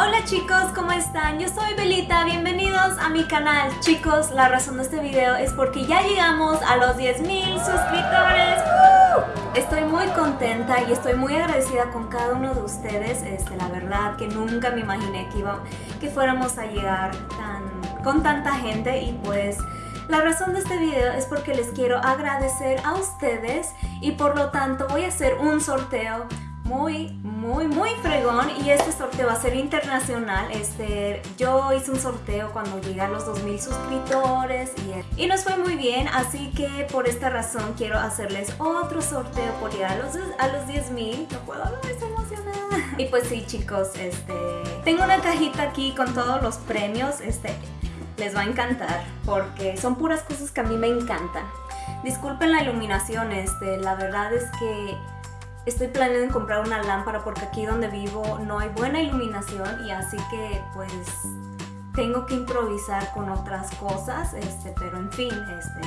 Hola chicos, ¿cómo están? Yo soy Belita, bienvenidos a mi canal. Chicos, la razón de este video es porque ya llegamos a los 10.000 suscriptores. Estoy muy contenta y estoy muy agradecida con cada uno de ustedes. Este, la verdad que nunca me imaginé que, iba, que fuéramos a llegar con tanta gente y pues... La razón de este video es porque les quiero agradecer a ustedes y por lo tanto voy a hacer un sorteo muy, muy, muy fregón y este sorteo va a ser internacional. Este, yo hice un sorteo cuando llegué a los 2000 suscriptores y, y nos fue muy bien, así que por esta razón quiero hacerles otro sorteo por llegar a los, a los 10.000. No puedo hablar, estoy emocionada. Y pues sí, chicos, este, tengo una cajita aquí con todos los premios. Este, les va a encantar porque son puras cosas que a mí me encantan. Disculpen la iluminación, este, la verdad es que Estoy planeando comprar una lámpara porque aquí donde vivo no hay buena iluminación y así que pues tengo que improvisar con otras cosas, este, pero en fin, este,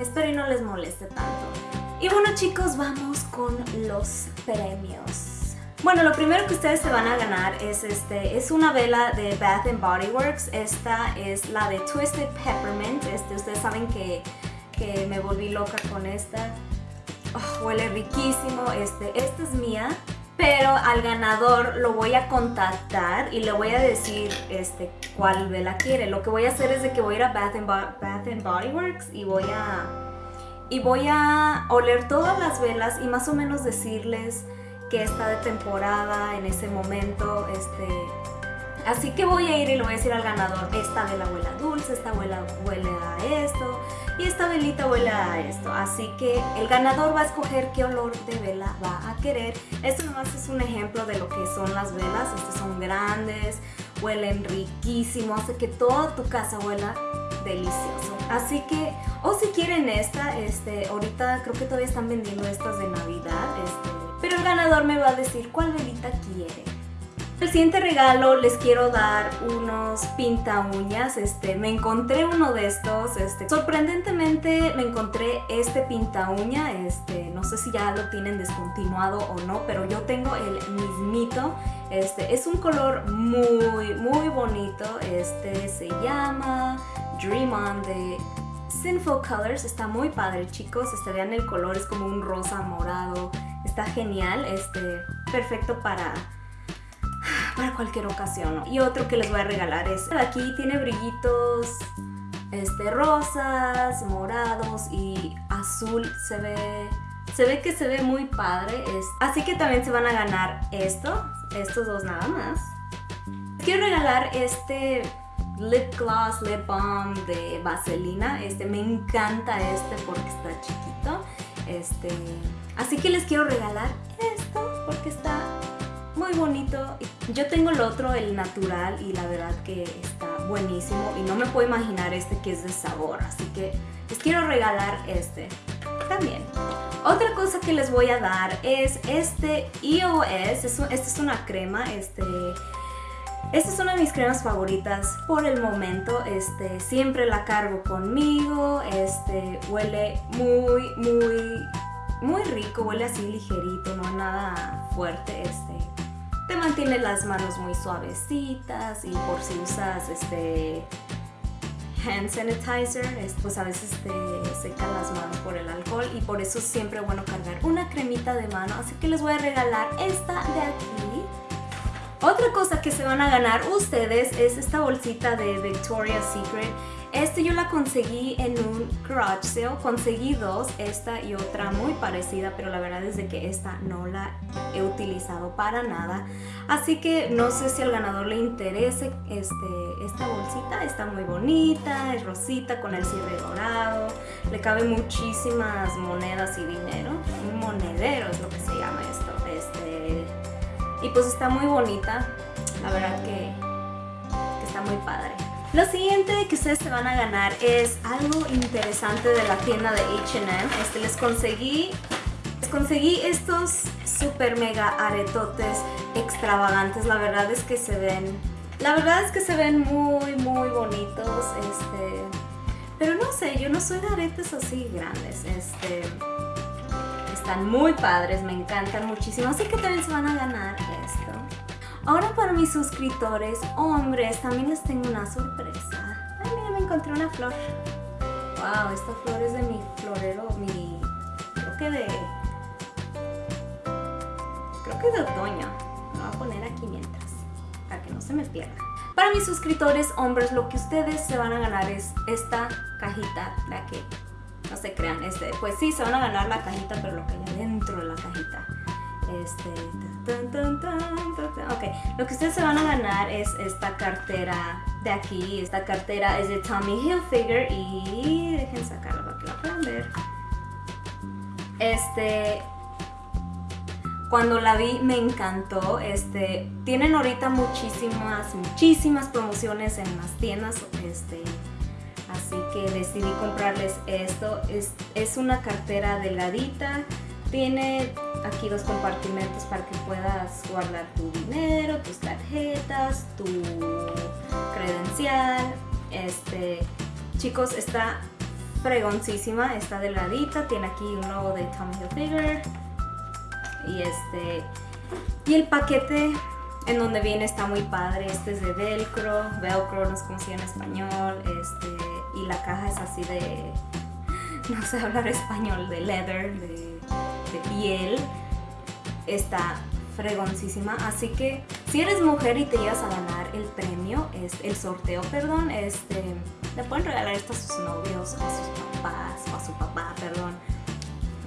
espero y no les moleste tanto. Y bueno chicos, vamos con los premios. Bueno, lo primero que ustedes se van a ganar es, este, es una vela de Bath Body Works. Esta es la de Twisted Peppermint. Este, ustedes saben que, que me volví loca con esta. Oh, huele riquísimo, este, esta es mía, pero al ganador lo voy a contactar y le voy a decir este, cuál vela quiere. Lo que voy a hacer es de que voy a ir a Bath and, Body Works y voy a, y voy a oler todas las velas y más o menos decirles que está de temporada en ese momento, este, Así que voy a ir y le voy a decir al ganador, esta vela huele a dulce, esta vela huele a esto y esta velita huele a esto. Así que el ganador va a escoger qué olor de vela va a querer. Esto nomás es un ejemplo de lo que son las velas. Estas son grandes, huelen riquísimo, hace que toda tu casa huela delicioso. Así que, o si quieren esta, este, ahorita creo que todavía están vendiendo estas de Navidad, este, pero el ganador me va a decir cuál velita quiere. El siguiente regalo les quiero dar unos pinta uñas, este, me encontré uno de estos, este, sorprendentemente me encontré este pinta uña, este, no sé si ya lo tienen descontinuado o no, pero yo tengo el mismito, este, es un color muy, muy bonito, este se llama Dream On de Sinful Colors, está muy padre chicos, este, vean el color, es como un rosa morado, está genial, este, perfecto para para cualquier ocasión. Y otro que les voy a regalar es, aquí tiene brillitos este, rosas, morados y azul. Se ve, se ve que se ve muy padre. así que también se van a ganar esto, estos dos nada más. Quiero regalar este lip gloss, lip balm de vaselina. Este, me encanta este porque está chiquito. Este, así que les quiero regalar esto porque está muy bonito. Yo tengo el otro, el natural, y la verdad que está buenísimo. Y no me puedo imaginar este que es de sabor, así que les quiero regalar este también. Otra cosa que les voy a dar es este EOS, esta es una crema, este... Esta es una de mis cremas favoritas por el momento, este, siempre la cargo conmigo, este, huele muy, muy, muy rico, huele así ligerito, no nada fuerte, este, te mantiene las manos muy suavecitas y por si usas este hand sanitizer, pues a veces te secan las manos por el alcohol y por eso siempre es bueno cargar una cremita de mano, así que les voy a regalar esta de aquí. Otra cosa que se van a ganar ustedes es esta bolsita de Victoria's Secret este yo la conseguí en un garage sale, conseguí dos, esta y otra muy parecida, pero la verdad es de que esta no la he utilizado para nada. Así que no sé si al ganador le interese este, esta bolsita, está muy bonita, es rosita con el cierre dorado, le caben muchísimas monedas y dinero, un monedero es lo que se llama esto. Este, y pues está muy bonita, la verdad que, que está muy padre. Lo siguiente que ustedes se van a ganar es algo interesante de la tienda de H&M. Este, les conseguí, les conseguí estos super mega aretotes extravagantes. La verdad es que se ven, la verdad es que se ven muy muy bonitos. Este, pero no sé, yo no soy de aretes así grandes. Este, están muy padres, me encantan muchísimo. Así que también se van a ganar esto. Ahora para mis suscriptores hombres también les tengo una sorpresa. Ay, mira, me encontré una flor. Wow, esta flor es de mi florero, mi... creo que de... creo que de otoño. Lo voy a poner aquí mientras, para que no se me pierda. Para mis suscriptores hombres, lo que ustedes se van a ganar es esta cajita de aquí. No se crean, este, pues sí, se van a ganar la cajita, pero lo que hay dentro de la cajita. Este, ok, lo que ustedes se van a ganar es esta cartera de aquí. Esta cartera es de Tommy Hilfiger y dejen sacarla para que la puedan ver. Este, cuando la vi me encantó. Este, tienen ahorita muchísimas, muchísimas promociones en las tiendas. Este, así que decidí comprarles esto. Es, es una cartera delgadita. Tiene aquí dos compartimentos para que puedas guardar tu dinero, tus tarjetas, tu credencial. Este, chicos, está fregoncísima, está delgadita. Tiene aquí un logo de Tommy Hilfiger y este y el paquete en donde viene está muy padre este es de velcro velcro no sé cómo se en español este y la caja es así de no sé hablar español de leather de, de piel está fregoncísima así que si eres mujer y te llegas a ganar el premio es el sorteo perdón este le pueden regalar esto a sus novios a sus papás o a su papá perdón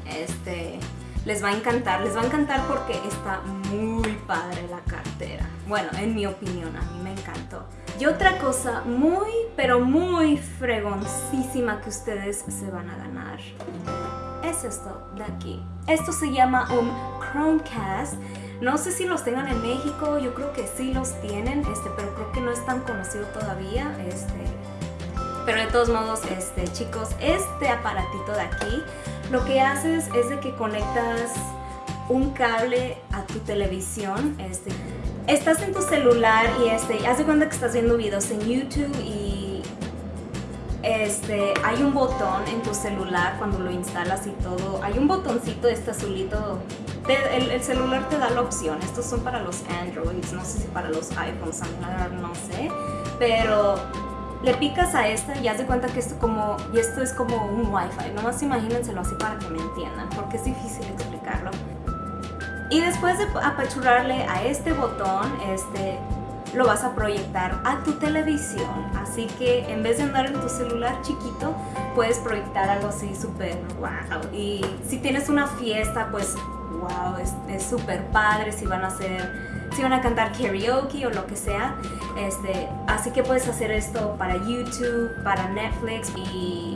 este les va a encantar, les va a encantar porque está muy padre la cartera. Bueno, en mi opinión, a mí me encantó. Y otra cosa muy, pero muy fregoncísima que ustedes se van a ganar es esto de aquí. Esto se llama un Chromecast. No sé si los tengan en México, yo creo que sí los tienen, este, pero creo que no es tan conocido todavía. Este, pero de todos modos, este, chicos, este aparatito de aquí lo que haces es de que conectas un cable a tu televisión. Este, estás en tu celular y este, haz de cuenta que estás viendo videos en YouTube y este, hay un botón en tu celular cuando lo instalas y todo. Hay un botoncito este azulito. el, el, celular te da la opción. Estos son para los Androids, no sé si para los iPhones, no sé. Pero le picas a esta y haz de cuenta que esto como esto es como un wifi nomás imagínenselo así para que me entiendan porque es difícil explicarlo y después de apachurrarle a este botón este lo vas a proyectar a tu televisión así que en vez de andar en tu celular chiquito puedes proyectar algo así súper wow y si tienes una fiesta pues wow es súper padre si van a hacer si van a cantar karaoke o lo que sea. Este, así que puedes hacer esto para YouTube, para Netflix y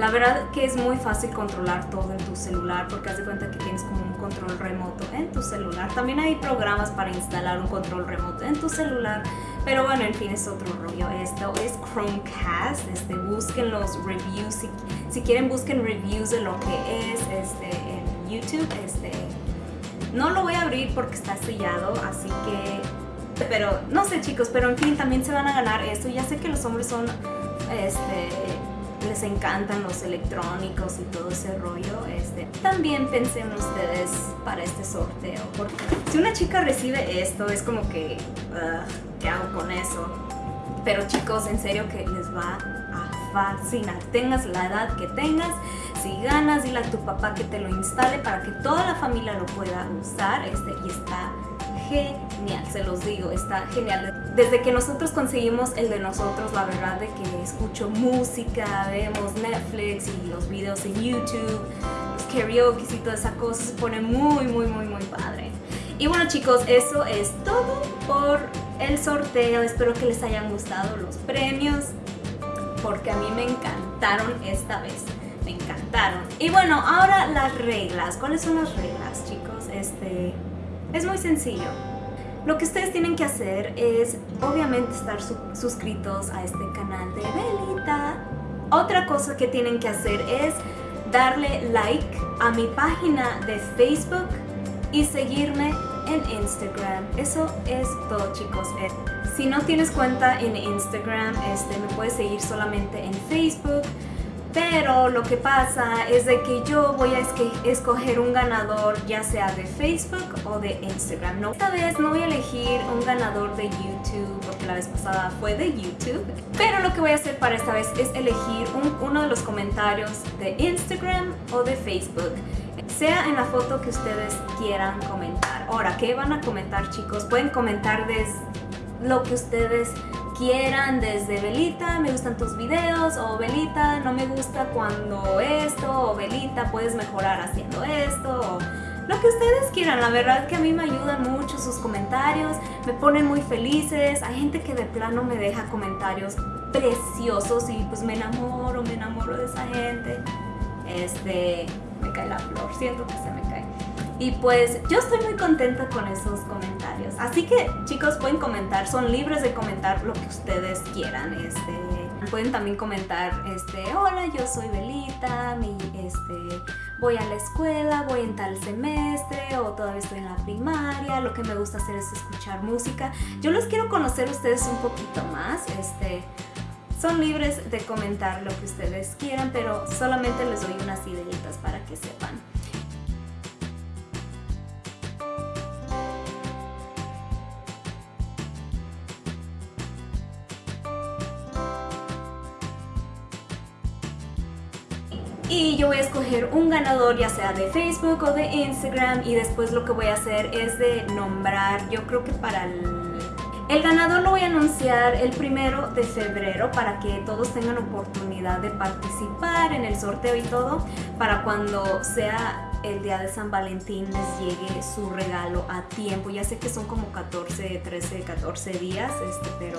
la verdad que es muy fácil controlar todo en tu celular porque haz de cuenta que tienes como un control remoto en tu celular. También hay programas para instalar un control remoto en tu celular, pero bueno, en fin, es otro rollo. Esto es Chromecast, este, busquen los reviews, si, si quieren busquen reviews de lo que es este, en YouTube, este, no lo voy a abrir porque está sellado, así que... Pero no sé chicos, pero en fin, también se van a ganar esto. Ya sé que los hombres son... Este, les encantan los electrónicos y todo ese rollo. Este, también pensé en ustedes para este sorteo. Porque si una chica recibe esto, es como que... ¿Qué hago con eso? Pero chicos, en serio que les va a fascinar. Tengas la edad que tengas, si ganas, dile a tu papá que te lo instale para que toda la familia lo pueda usar. Este, y está genial, se los digo, está genial. Desde que nosotros conseguimos el de nosotros, la verdad de que escucho música, vemos Netflix y los videos en YouTube, los karaoke y toda esa cosa, se pone muy, muy, muy, muy padre. Y bueno chicos, eso es todo por el sorteo. Espero que les hayan gustado los premios porque a mí me encantaron esta vez. Me encantaron. Y bueno, ahora las reglas. ¿Cuáles son las reglas, chicos? Este, es muy sencillo. Lo que ustedes tienen que hacer es, obviamente, estar suscritos a este canal de Belita. Otra cosa que tienen que hacer es darle like a mi página de Facebook y seguirme en Instagram. Eso es todo chicos. Eh, si no tienes cuenta en Instagram, este, me puedes seguir solamente en Facebook. Pero lo que pasa es de que yo voy a escoger un ganador ya sea de Facebook o de Instagram. ¿no? Esta vez no voy a elegir un ganador de YouTube porque la vez pasada fue de YouTube. Pero lo que voy a hacer para esta vez es elegir uno de los comentarios de Instagram o de Facebook. Sea en la foto que ustedes quieran comentar. Ahora, ¿qué van a comentar chicos? Pueden comentar desde lo que ustedes quieran desde Belita, me gustan tus videos o Belita, no me gusta cuando esto o Belita, puedes mejorar haciendo esto o lo que ustedes quieran. La verdad que a mí me ayudan mucho sus comentarios, me ponen muy felices. Hay gente que de plano me deja comentarios preciosos y pues me enamoro, me enamoro de esa gente. Este, me cae la flor, siento que se me cae. Y pues yo estoy muy contenta con esos comentarios. Así que chicos pueden comentar, son libres de comentar lo que ustedes quieran. Este, pueden también comentar, este, hola yo soy Belita, mi, este, voy a la escuela, voy en tal semestre o todavía estoy en la primaria, lo que me gusta hacer es escuchar música. Yo los quiero conocer a ustedes un poquito más. Este, son libres de comentar lo que ustedes quieran, pero solamente les doy unas ideitas y yo voy a escoger un ganador ya sea de Facebook o de Instagram y después lo que voy a hacer es de nombrar, yo creo que para el... El ganador lo voy a anunciar el primero de febrero para que todos tengan oportunidad de participar en el sorteo y todo para cuando sea el día de San Valentín les llegue su regalo a tiempo. Ya sé que son como 14, 13, 14 días, este, pero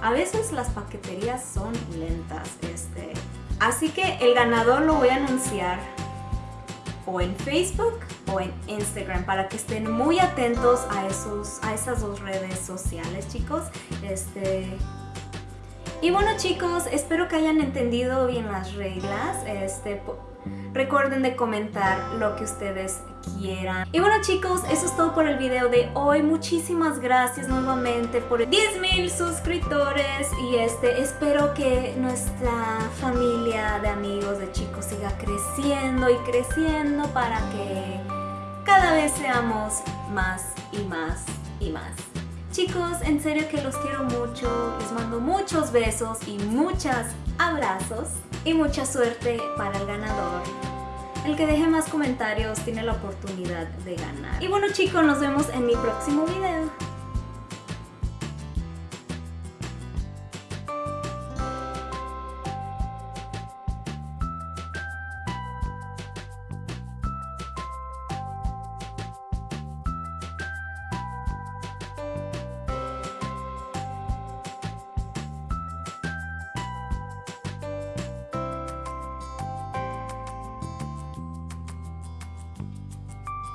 a veces las paqueterías son lentas. Este, Así que el ganador lo voy a anunciar o en Facebook o en Instagram para que estén muy atentos a, esos, a esas dos redes sociales, chicos. Este, y bueno chicos, espero que hayan entendido bien las reglas. Este, recuerden de comentar lo que ustedes quieran. Y bueno chicos, eso es todo por el video de hoy. Muchísimas gracias nuevamente por 10.000 suscriptores y este espero que nuestra familia de amigos de chicos siga creciendo y creciendo para que cada vez seamos más y más y más. Chicos, en serio que los quiero mucho, les mando muchos besos y muchos abrazos y mucha suerte para el ganador. El que deje más comentarios tiene la oportunidad de ganar. Y bueno chicos, nos vemos en mi próximo video.